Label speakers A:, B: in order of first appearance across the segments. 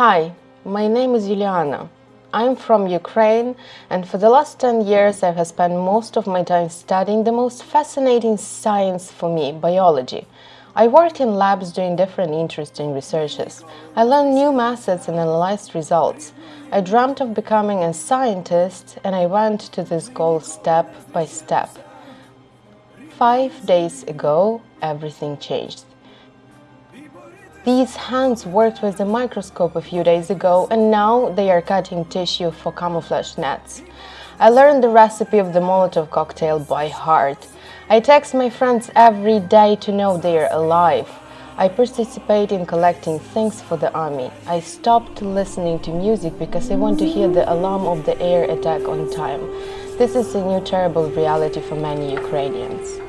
A: Hi, my name is Juliana. I'm from Ukraine and for the last 10 years I have spent most of my time studying the most fascinating science for me, biology. I worked in labs doing different interesting researches. I learned new methods and analyzed results. I dreamt of becoming a scientist and I went to this goal step by step. Five days ago, everything changed. These hands worked with the microscope a few days ago and now they are cutting tissue for camouflage nets. I learned the recipe of the Molotov cocktail by heart. I text my friends every day to know they are alive. I participate in collecting things for the army. I stopped listening to music because I want to hear the alarm of the air attack on time. This is a new terrible reality for many Ukrainians.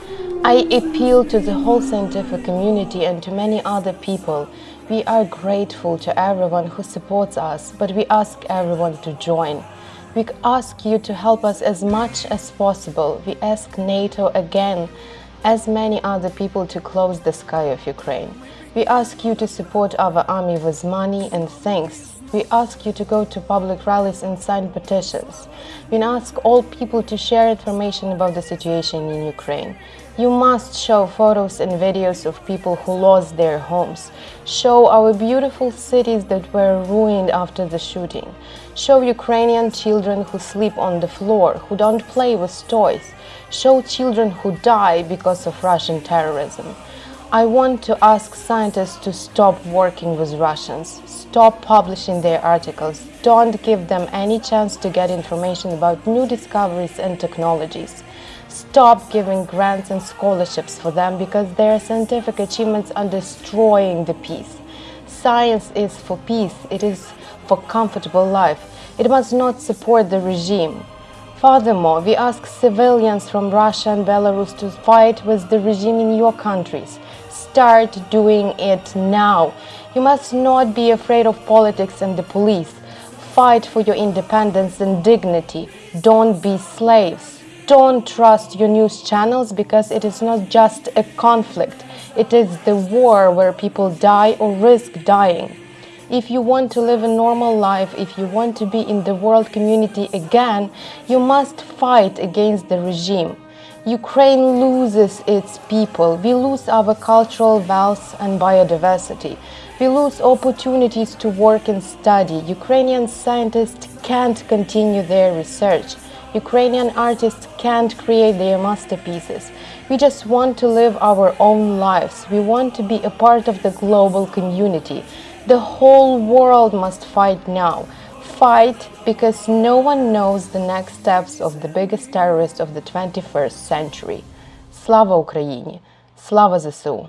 A: I appeal to the whole scientific community and to many other people. We are grateful to everyone who supports us, but we ask everyone to join. We ask you to help us as much as possible. We ask NATO again, as many other people, to close the sky of Ukraine. We ask you to support our army with money and things. We ask you to go to public rallies and sign petitions. We ask all people to share information about the situation in Ukraine. You must show photos and videos of people who lost their homes. Show our beautiful cities that were ruined after the shooting. Show Ukrainian children who sleep on the floor, who don't play with toys. Show children who die because of Russian terrorism. I want to ask scientists to stop working with Russians, stop publishing their articles, don't give them any chance to get information about new discoveries and technologies. Stop giving grants and scholarships for them because their scientific achievements are destroying the peace. Science is for peace, it is for comfortable life. It must not support the regime. Furthermore, we ask civilians from Russia and Belarus to fight with the regime in your countries. Start doing it now. You must not be afraid of politics and the police. Fight for your independence and dignity. Don't be slaves. Don't trust your news channels because it is not just a conflict. It is the war where people die or risk dying. If you want to live a normal life, if you want to be in the world community again, you must fight against the regime. Ukraine loses its people. We lose our cultural wealth and biodiversity. We lose opportunities to work and study. Ukrainian scientists can't continue their research. Ukrainian artists can't create their masterpieces. We just want to live our own lives. We want to be a part of the global community. The whole world must fight now. Fight because no one knows the next steps of the biggest terrorist of the 21st century. Слава Україні! Слава ЗСУ!